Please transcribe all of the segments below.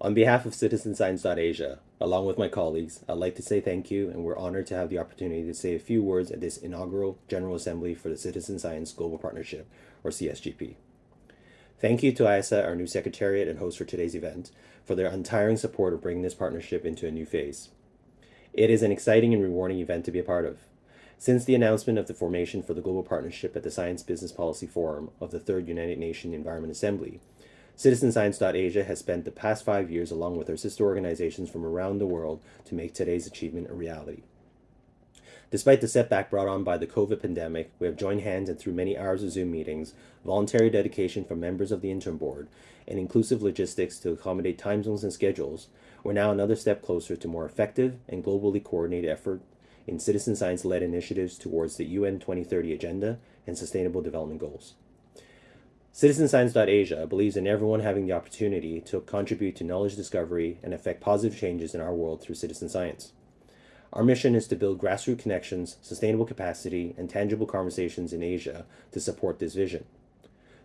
On behalf of CitizenScience.Asia, along with my colleagues, I'd like to say thank you and we're honored to have the opportunity to say a few words at this inaugural General Assembly for the Citizen Science Global Partnership, or CSGP. Thank you to IIASA, our new secretariat and host for today's event, for their untiring support of bringing this partnership into a new phase. It is an exciting and rewarding event to be a part of. Since the announcement of the formation for the Global Partnership at the Science Business Policy Forum of the Third United Nations Environment Assembly, CitizenScience.Asia has spent the past five years along with our sister organizations from around the world to make today's achievement a reality. Despite the setback brought on by the COVID pandemic, we have joined hands and through many hours of Zoom meetings, voluntary dedication from members of the interim board, and inclusive logistics to accommodate time zones and schedules, we're now another step closer to more effective and globally coordinated effort in citizen science led initiatives towards the UN 2030 Agenda and Sustainable Development Goals. CitizenScience.Asia believes in everyone having the opportunity to contribute to knowledge discovery and affect positive changes in our world through citizen science. Our mission is to build grassroots connections, sustainable capacity, and tangible conversations in Asia to support this vision.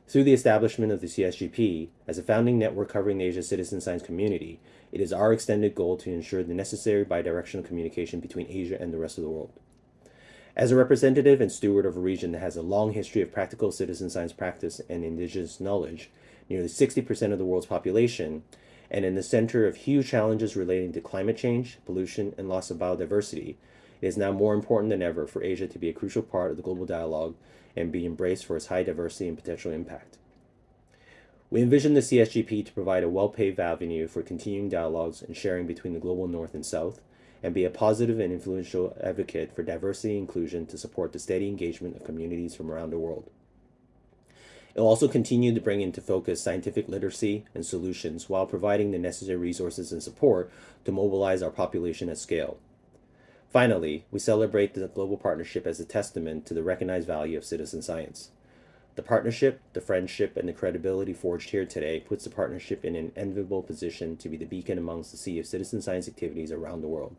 Through the establishment of the CSGP, as a founding network covering the Asia citizen science community, it is our extended goal to ensure the necessary bidirectional communication between Asia and the rest of the world. As a representative and steward of a region that has a long history of practical citizen science practice and indigenous knowledge, nearly 60% of the world's population, and in the center of huge challenges relating to climate change, pollution, and loss of biodiversity, it is now more important than ever for Asia to be a crucial part of the global dialogue and be embraced for its high diversity and potential impact. We envision the CSGP to provide a well-paved avenue for continuing dialogues and sharing between the global north and south, and be a positive and influential advocate for diversity and inclusion to support the steady engagement of communities from around the world. It will also continue to bring into focus scientific literacy and solutions while providing the necessary resources and support to mobilize our population at scale. Finally, we celebrate the global partnership as a testament to the recognized value of citizen science. The partnership, the friendship, and the credibility forged here today puts the partnership in an enviable position to be the beacon amongst the sea of citizen science activities around the world.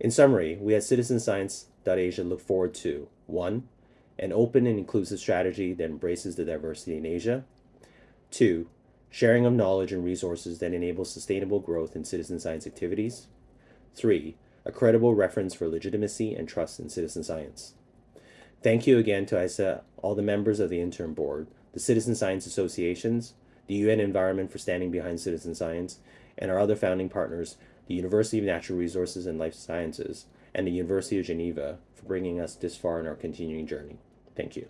In summary, we at Citizen CitizenScience.Asia look forward to 1. An open and inclusive strategy that embraces the diversity in Asia. 2. Sharing of knowledge and resources that enable sustainable growth in citizen science activities. 3 a credible reference for legitimacy and trust in citizen science. Thank you again to IIASA, all the members of the interim board, the citizen science associations, the UN Environment for standing behind citizen science, and our other founding partners, the University of Natural Resources and Life Sciences, and the University of Geneva for bringing us this far in our continuing journey. Thank you.